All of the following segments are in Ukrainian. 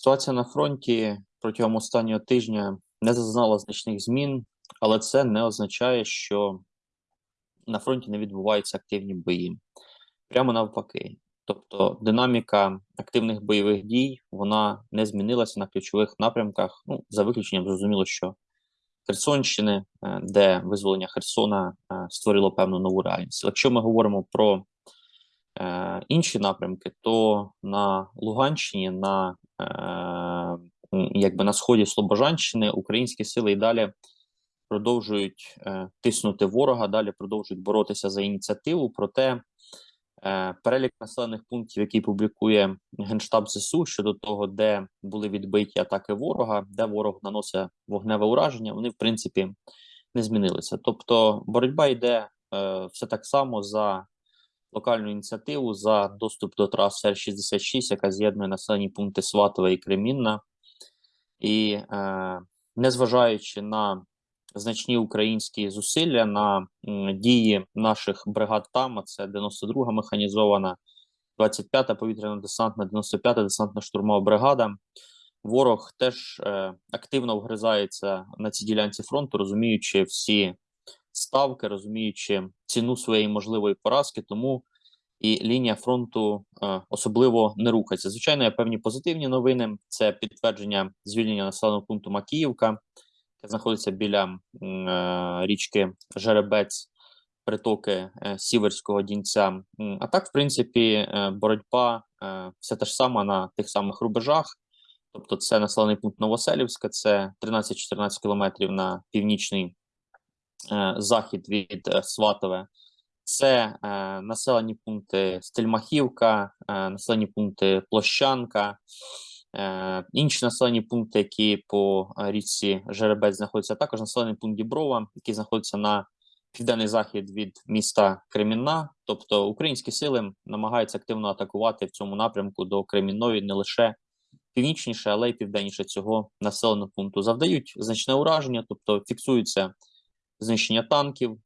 Ситуація на фронті протягом останнього тижня не зазнала значних змін, але це не означає, що на фронті не відбуваються активні бої. Прямо навпаки. Тобто динаміка активних бойових дій вона не змінилася на ключових напрямках. Ну, за виключенням, зрозуміло, що Херсонщини, е, де визволення Херсона е, створило певну нову реальність. Якщо ми говоримо про інші напрямки, то на Луганщині, на якби на сході Слобожанщини, українські сили і далі продовжують тиснути ворога, далі продовжують боротися за ініціативу. Проте Е, перелік населених пунктів, який публікує Генштаб ЗСУ щодо того, де були відбиті атаки ворога, де ворог наносить вогневе ураження, вони в принципі не змінилися. Тобто, боротьба йде е, все так само за локальну ініціативу, за доступ до траси Р-66, яка з'єднує населені пункти Сватове і Кремінна, і е, незважаючи на значні українські зусилля на дії наших бригад там. Це 92-га механізована, 25-та повітряно-десантна, 95-та десантна штурмова бригада. Ворог теж е, активно вгризається на цій ділянці фронту, розуміючи всі ставки, розуміючи ціну своєї можливої поразки, тому і лінія фронту е, особливо не рухається. Звичайно, є певні позитивні новини. Це підтвердження звільнення населеного пункту Макіївка яка знаходиться біля е, річки Жеребець, притоки е, Сіверського Дінця. А так, в принципі, боротьба все те ж саме на тих самих рубежах. Тобто, це населений пункт Новоселівська, це 13-14 кілометрів на північний захід від Сватове. Це е, населені пункти Стельмахівка, е, населені пункти Площанка, Е, інші населені пункти, які по е, річці Жеребець знаходяться, також населений пункт Діброва, який знаходиться на південний захід від міста Кремінна. Тобто українські сили намагаються активно атакувати в цьому напрямку до Кремінної не лише північніше, але й південніше цього населеного пункту. Завдають значне ураження, тобто фіксується знищення танків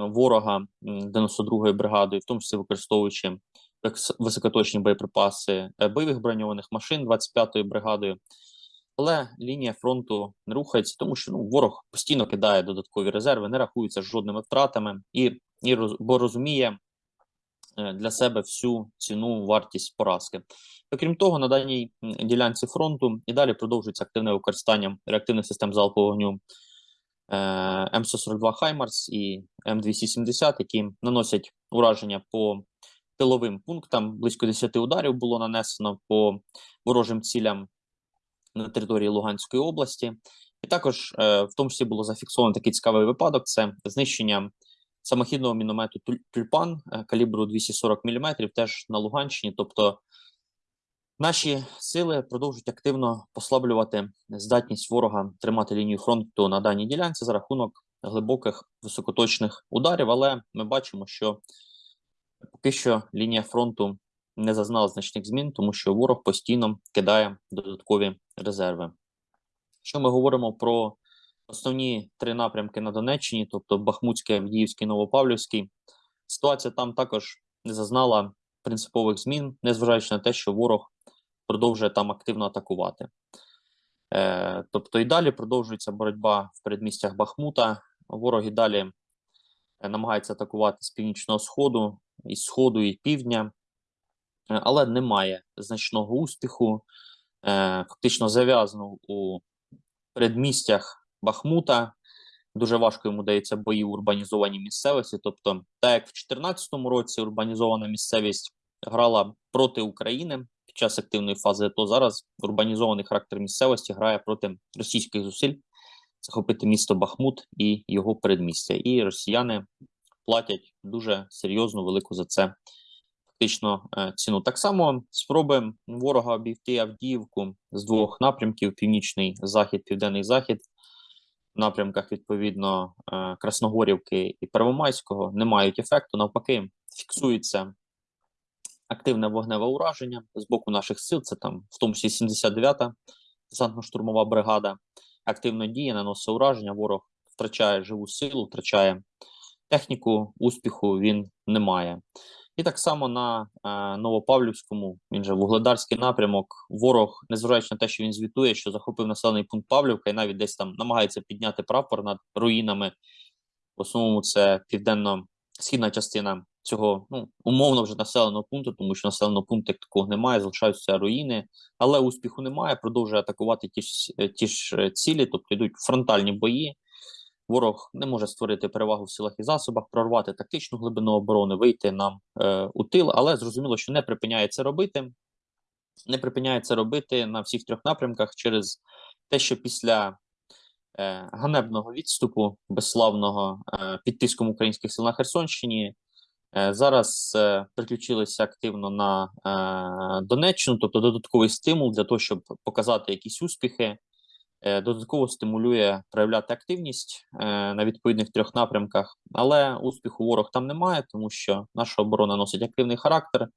ворога 92-ї бригади, в тому числі використовуючи високоточні боєприпаси е, бойових броньованих машин 25-ї бригадою. Але лінія фронту не рухається, тому що ну, ворог постійно кидає додаткові резерви, не рахується жодними втратами, і, і бо розуміє е, для себе всю ціну вартість поразки. Окрім того, на даній ділянці фронту і далі продовжується активне використання реактивних систем залпового вогню М142 Хаймарс і М270, які наносять ураження по тиловим пунктам. Близько 10 ударів було нанесено по ворожим цілям на території Луганської області. І також е, в тому числі було зафіксовано такий цікавий випадок: це знищення самохідного міномету Тюльпан е, калібру 240 мм, теж на Луганщині. Тобто наші сили продовжують активно послаблювати здатність ворога тримати лінію фронту на даній ділянці за рахунок глибоких високоточних ударів. Але ми бачимо, що Поки що лінія фронту не зазнала значних змін, тому що ворог постійно кидає додаткові резерви. Що ми говоримо про основні три напрямки на Донеччині, тобто Бахмутський, Авдіївський, Новопавлівський, ситуація там також не зазнала принципових змін, незважаючи на те, що ворог продовжує там активно атакувати. Е, Тобто і далі продовжується боротьба в передмістях Бахмута. Ворог і далі е, намагається атакувати з північного сходу, із сходу і півдня, е, але немає значного успіху. Е, фактично зав'язано у передмістях Бахмута. Дуже важко йому дається бої в урбанізованій місцевості. Тобто, так як в 2014 році урбанізована місцевість грала проти України час активної фази, то зараз урбанізований характер місцевості грає проти російських зусиль захопити місто Бахмут і його передмістя. І росіяни платять дуже серйозну велику за це фактично е, ціну. Так само спроби ворога обійти Авдіївку з двох напрямків: північний захід, південний захід. В напрямках відповідно е, Красногорівки і Первомайського не мають ефекту. Навпаки, фіксується активне вогневе ураження з боку наших сил. Це там, в тому числі 79-та десантно-штурмова бригада, активно діє, наносить ураження. Ворог втрачає живу силу, втрачає техніку успіху він не має. І так само на е, Новопавлівському, він же Вугледарський напрямок. Ворог, незважаючи на те, що він звітує, що захопив населений пункт Павлівка і навіть десь там намагається підняти прапор над руїнами. В основному це південно-східна частина цього ну, умовно вже населеного пункту, тому що населеного пункту як такого немає, залишаються руїни, але успіху немає. Продовжує атакувати ті ж е, ті ж е, цілі, тобто йдуть фронтальні бої. Ворог не може створити перевагу в силах і засобах, прорвати тактичну глибину оборони, вийти нам е, у тил, але зрозуміло, що не припиняє це робити. Не припиняє це робити на всіх трьох напрямках через те, що після е, ганебного відступу безславного е, під тиском українських сил на Херсонщині зараз е, приключилися активно на е, Донеччину, тобто додатковий стимул для того, щоб показати якісь успіхи. Е, Додатково стимулює проявляти активність е, на відповідних трьох напрямках, але успіху ворог там немає, тому що наша оборона носить активний характер.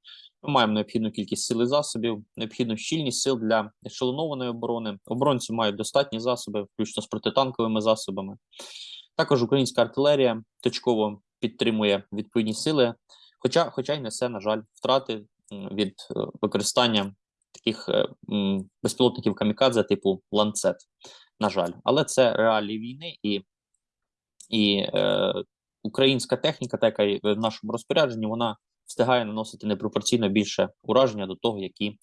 Ми маємо необхідну кількість сил і засобів, необхідну щільність сил для ешелонованої оборони. Оборонці мають достатні засоби, включно з протитанковими засобами. Також українська артилерія точково підтримує відповідні сили, хоча, хоча й несе, на жаль, втрати від е, використання таких е, безпілотників камікадзе типу ланцет. На жаль, але це реалії війни і, і е, українська техніка, та яка в нашому розпорядженні, вона встигає наносити непропорційно більше ураження до того, які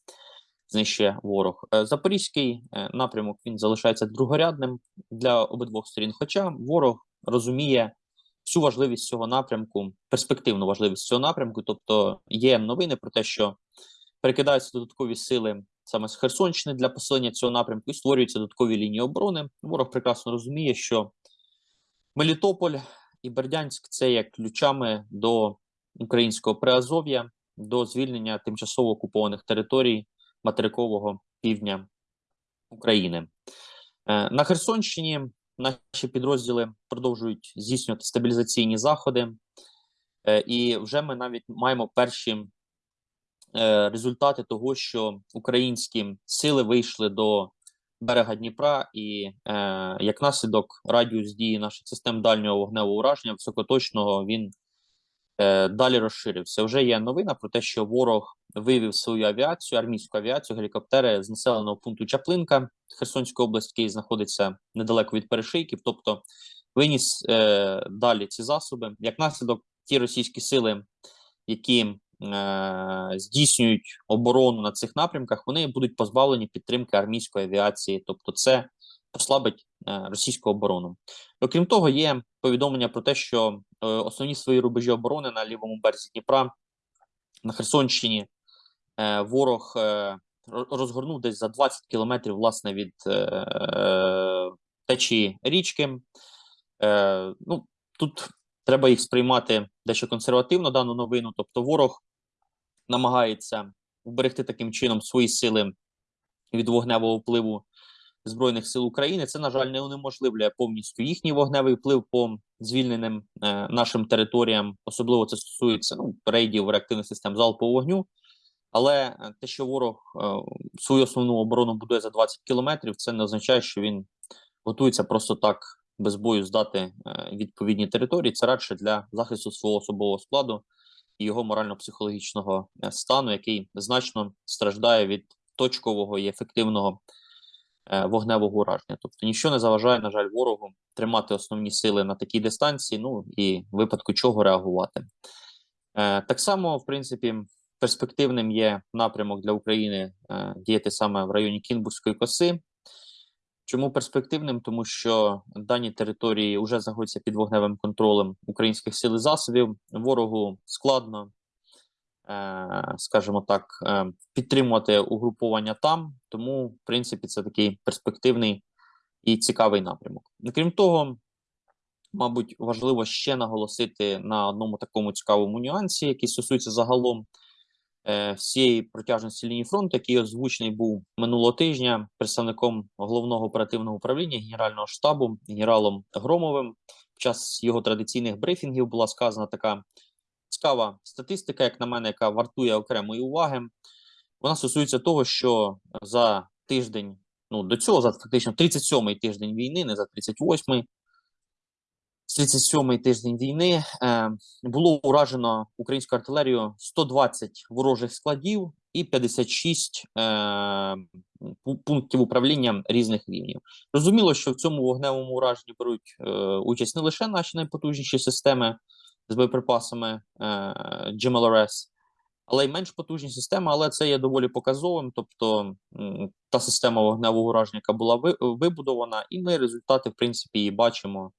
знищує ворог. Е, Запорізький напрямок він залишається другорядним для обидвох сторін. Хоча ворог розуміє всю важливість цього напрямку, перспективну важливість цього напрямку. Тобто є новини про те, що перекидаються додаткові сили саме з Херсонщини для посилення цього напрямку і створюються додаткові лінії оборони. Ворог прекрасно розуміє, що Мелітополь і Бердянськ це є ключами до українського приазов'я, до звільнення тимчасово окупованих територій материкового півдня України. Е, На Херсонщині наші підрозділи продовжують здійснювати стабілізаційні заходи, Е, і вже ми навіть маємо перші е, результати того, що українські сили вийшли до берега Дніпра, і е, як наслідок радіус дії наших систем дальнього вогневого ураження високоточного він далі розширився. Вже є новина про те, що ворог вивів свою авіацію, армійську авіацію, гелікоптери з населеного пункту Чаплинка Херсонської області, який знаходиться недалеко від перешийків, тобто виніс е, далі ці засоби. Як наслідок, ті російські сили, які е, здійснюють оборону на цих напрямках, вони будуть позбавлені підтримки армійської авіації, тобто це послабить е, російську оборону. Окрім того, є повідомлення про те, що е, основні свої рубежі оборони на лівому березі Дніпра на Херсонщині е, ворог розгорнув десь за 20 кілометрів власне від течії річки. Ну, тут треба їх сприймати дещо консервативно, дану новину. Тобто, ворог намагається вберегти таким чином свої сили від вогневого впливу Збройних сил України. Це, на жаль, не унеможливлює повністю їхній вогневий вплив по звільненим е, нашим територіям. Особливо це стосується ну, рейдів реактивних систем залпового вогню. Але е, те, що ворог е, свою основну оборону будує за 20 кілометрів, це не означає, що він готується просто так без бою здати е, відповідні території. Це радше для захисту свого особового складу і його морально-психологічного е, стану, який значно страждає від точкового і ефективного вогневого ураження. Тобто ніщо не заважає, на жаль, ворогу тримати основні сили на такій дистанції, ну і в випадку чого реагувати. Е, Так само, в принципі, перспективним є напрямок для України е, діяти саме в районі Кінбурзької коси. Чому перспективним? Тому що дані території вже знаходяться під вогневим контролем українських сил і засобів. Ворогу складно, е, скажімо так, е, підтримувати угруповання там. Тому, в принципі, це такий перспективний і цікавий напрямок. Крім того, мабуть, важливо ще наголосити на одному такому цікавому нюансі, який стосується загалом е, всієї протяжності лінії фронту, який озвучений був минулого тижня представником головного оперативного управління Генерального штабу генералом Громовим. Під час його традиційних брифінгів була сказана така цікава статистика, як на мене, яка вартує окремої уваги. Вона стосується того, що за тиждень, ну до цього, за фактично 37-й тиждень війни, не за 38-й, 37-й тиждень війни е, було уражено українську артилерію 120 ворожих складів і 56 е, пунктів управління різних рівнів. Зрозуміло, що в цьому вогневому ураженні беруть е, участь не лише наші найпотужніші системи з боєприпасами е, GMLRS, але й менш потужні системи, але це є доволі показовим. Тобто та система вогневого ураження, яка була вибудована, і ми результати, в принципі, її бачимо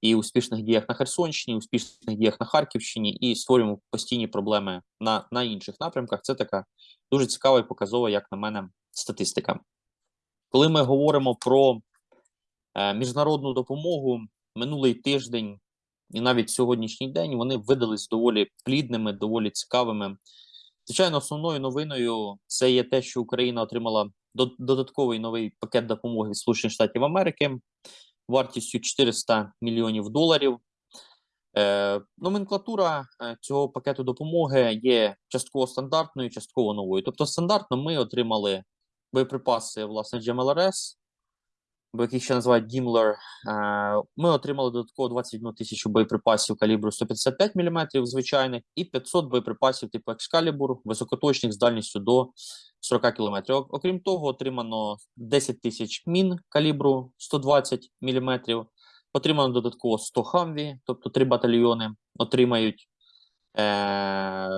і успішних діях на Херсонщині, і успішних діях на Харківщині, і створюємо постійні проблеми на, на інших напрямках. Це така дуже цікава і показова, як на мене, статистика. Коли ми говоримо про е, міжнародну допомогу, минулий тиждень і навіть сьогоднішній день вони видались доволі плідними, доволі цікавими. Звичайно, основною новиною це є те, що Україна отримала до- додатковий новий пакет допомоги від Сполучених Штатів Америки вартістю 400 мільйонів доларів. Е, номенклатура е, цього пакету допомоги є частково стандартною, частково новою. Тобто, стандартно ми отримали боєприпаси, власне, GMLRS, бо яких ще називають Гімлер. Ми отримали додатково 21 тисячу боєприпасів калібру 155 мм звичайних і 500 боєприпасів типу Excalibur, високоточних з дальністю до 40 км. Окрім того, отримано 10 тисяч мін калібру 120 мм. Отримано додатково 100 хамві, тобто три батальйони отримають е-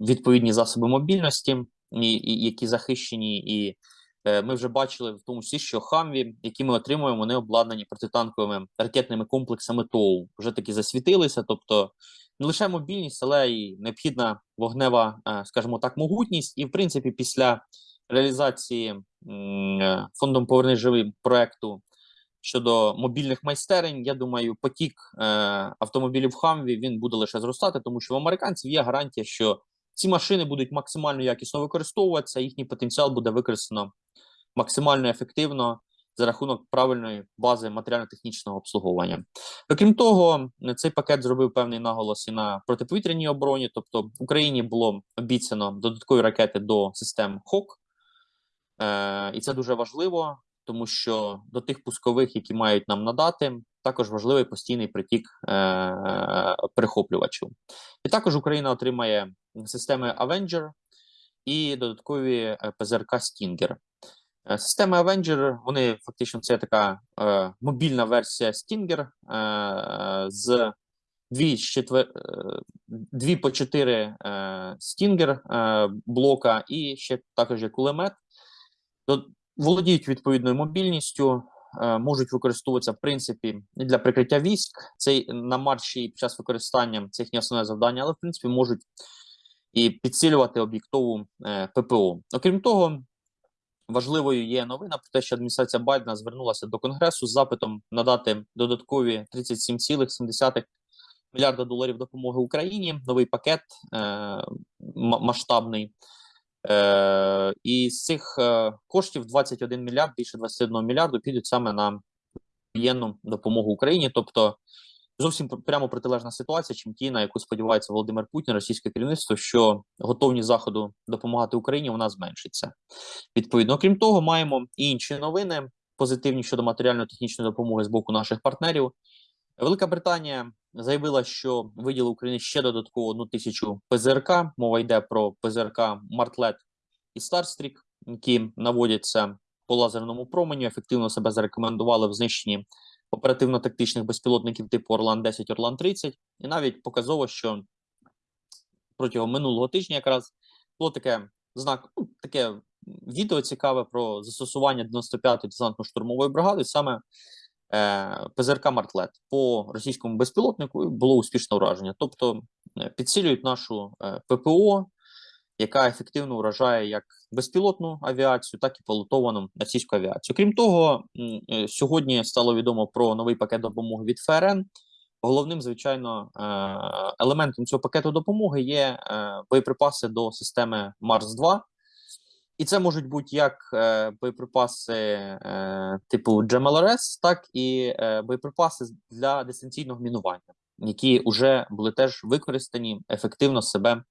відповідні засоби мобільності, і, і, які захищені. І ми вже бачили в тому числі, що хамві, які ми отримуємо, вони обладнані протитанковими ракетними комплексами ТОУ. Вже таки засвітилися. Тобто не лише мобільність, але й необхідна вогнева, е, скажімо так, могутність. І в принципі, після реалізації е, фондом Поверни живий проекту щодо мобільних майстерень, я думаю, потік е, автомобілів Хамві він буде лише зростати, тому що в американців є гарантія, що ці машини будуть максимально якісно використовуватися, їхній потенціал буде використано максимально ефективно за рахунок правильної бази матеріально-технічного обслуговування. Окрім того, цей пакет зробив певний наголос і на протиповітряній обороні, тобто Україні було обіцяно додаткові ракети до систем ХОК, е, і це дуже важливо, тому що до тих пускових, які мають нам надати, також важливий постійний притік е, перехоплювачів. І також Україна отримає системи Avenger і додаткові ПЗРК. Е, Системи Avenger, вони фактично це така е, мобільна версія Stinger е, з дві, четвер... е, дві по чотири е, Stinger е, блока і ще також є кулемет. Володіють відповідною мобільністю, можуть використовуватися в принципі і для прикриття військ. Це на марші під час використання це їхнє основне завдання, але в принципі можуть і підсилювати об'єктову е, ППО. Окрім того, важливою є новина про те, що адміністрація Байдена звернулася до Конгресу з запитом надати додаткові 37,7 мільярда доларів допомоги Україні. Новий пакет е, масштабний. Е, і з цих е, коштів 21 мільярд, більше 21 мільярду підуть саме на воєнну допомогу Україні. Тобто зовсім прямо протилежна ситуація, чим ті, на яку сподівається Володимир Путін, російське керівництво, що готовність заходу допомагати Україні вона зменшиться. Відповідно, окрім того, маємо і інші новини позитивні щодо матеріально-технічної допомоги з боку наших партнерів. Велика Британія заявила, що виділи Україні ще додатково одну тисячу ПЗРК. Мова йде про ПЗРК Мартлет і Старстрік, які наводяться по лазерному променю, ефективно себе зарекомендували в знищенні оперативно-тактичних безпілотників типу Орлан 10 Орлан 30 І навіть показово, що протягом минулого тижня якраз було таке знак, ну, таке відео цікаве про застосування 95-ї десантно-штурмової бригади, саме ПЗРК Мартлет по російському безпілотнику було успішне ураження. Тобто е, підсилюють нашу е, ППО, яка ефективно вражає як безпілотну авіацію, так і пілотовану російську авіацію. Крім того, е, сьогодні стало відомо про новий пакет допомоги від ФРН. Головним, звичайно, е, елементом цього пакету допомоги є е, боєприпаси до системи Марс 2 і це можуть бути як е, боєприпаси е, типу GMLRS, так і е, боєприпаси для дистанційного мінування, які вже були теж використані ефективно себе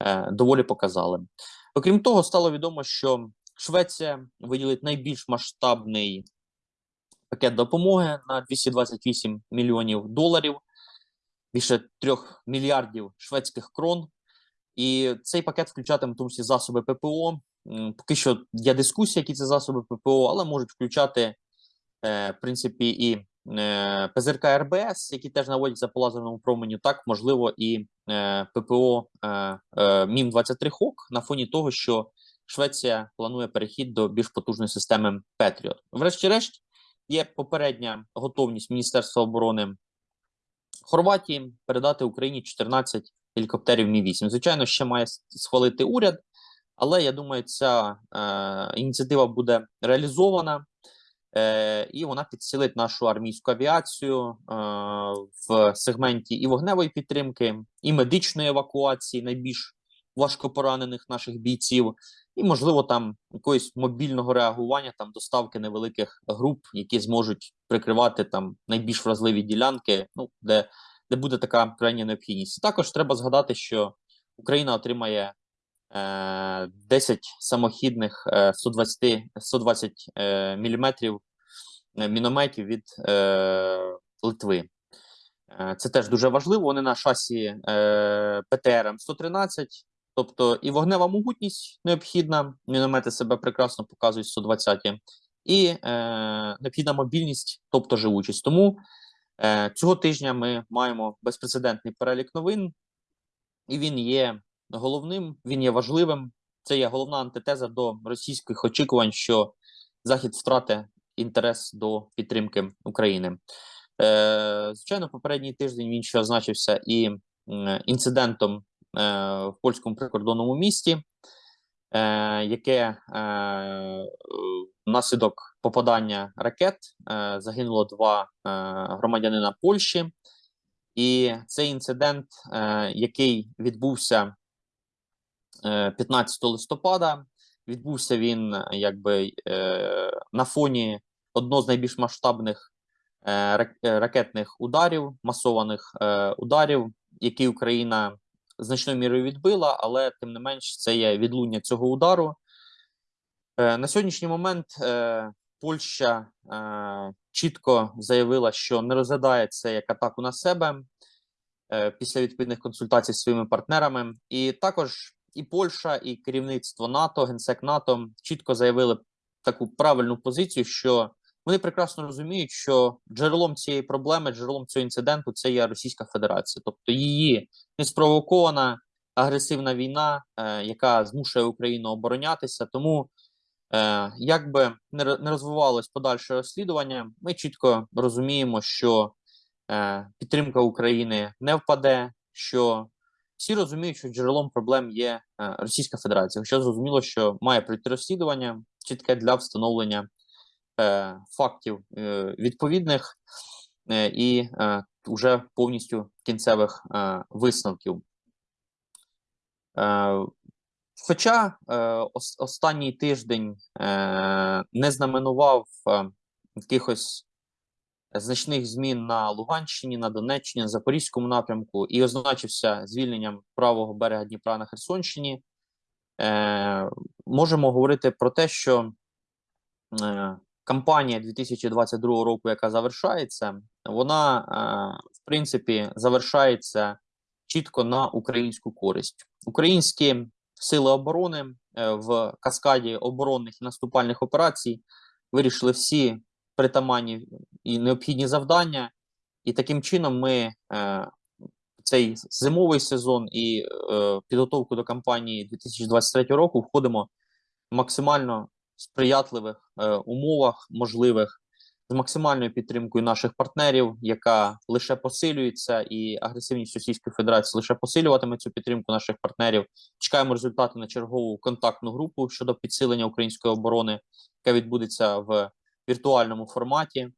е, доволі показали. Окрім того, стало відомо, що Швеція виділить найбільш масштабний пакет допомоги на 228 мільйонів доларів, більше 3 мільярдів шведських крон. І цей пакет включатиме в тому числі засоби ППО. Поки що є дискусія, які це засоби ППО, але можуть включати е, в принципі і е, ПЗРК RBS, які теж наводяться по лазерному променю, так можливо, і е, ППО е, е, MIM 23 Hawk на фоні того, що Швеція планує перехід до більш потужної системи Петріот. Врешті-решт, є попередня готовність Міністерства оборони Хорватії передати Україні 14 гелікоптерів Мі 8 Звичайно, ще має схвалити уряд, але я думаю, ця е, ініціатива буде реалізована. Е, і вона підсилить нашу армійську авіацію е, в сегменті і вогневої підтримки, і медичної евакуації найбільш важкопоранених наших бійців, і можливо там якогось мобільного реагування, там доставки невеликих груп, які зможуть прикривати там найбільш вразливі ділянки, ну де, де буде така крайня необхідність. Також треба згадати, що Україна отримає 10 самохідних е, 120, 120 е, міліметрів е, мінометів від е, Литви. Е, Це теж дуже важливо. Вони на шасі ПТР 113, тобто і вогнева могутність необхідна. Міномети себе прекрасно показують 120 і необхідна мобільність, тобто живучість. Тому цього тижня ми маємо безпрецедентний перелік новин, і він є головним, він є важливим. Це є головна антитеза до російських очікувань, що Захід втратить інтерес до підтримки України. Е, звичайно, попередній тиждень він ще означився і інцидентом е, в польському прикордонному місті, е, яке е, внаслідок попадання ракет е, загинуло два е, громадянина Польщі. І цей інцидент, е, який відбувся 15 листопада, відбувся він е, якби е, на фоні одного з найбільш масштабних е, рак- е, ракетних ударів, масованих е, ударів, які Україна значною мірою відбила, але тим не менш це є відлуння цього удару. Е, На сьогоднішній момент е, Польща е, чітко заявила, що не розглядає це як атаку на себе е, після відповідних консультацій з своїми партнерами. І також і Польща, і керівництво НАТО, генсек НАТО чітко заявили таку правильну позицію, що вони прекрасно розуміють, що джерелом цієї проблеми, джерелом цього інциденту це є Російська Федерація, тобто її неспровокована агресивна війна, е, яка змушує Україну оборонятися. Тому Е, як би не розвивалось подальше розслідування, ми чітко розуміємо, що е, підтримка України не впаде, що всі розуміють, що джерелом проблем є е, Російська Федерація. Хоча зрозуміло, що має пройти розслідування чітке для встановлення е, фактів е, відповідних е, і е, уже повністю кінцевих е, висновків. Е, Хоча е, ос- останній тиждень е, не знаменував е, якихось значних змін на Луганщині, на Донеччині, на Запорізькому напрямку і означився звільненням правого берега Дніпра на Херсонщині, е, можемо говорити про те, що е, кампанія 2022 року, яка завершається, вона е, в принципі завершається чітко на українську користь. Українські сили оборони е, в каскаді оборонних і наступальних операцій вирішили всі притаманні і необхідні завдання, і таким чином ми е, цей зимовий сезон і е, підготовку до кампанії 2023 року входимо в максимально сприятливих е, умовах можливих з максимальною підтримкою наших партнерів, яка лише посилюється, і агресивність Російської Федерації лише посилюватиме цю підтримку наших партнерів. Чекаємо результати на чергову контактну групу щодо підсилення української оборони, яка відбудеться в віртуальному форматі.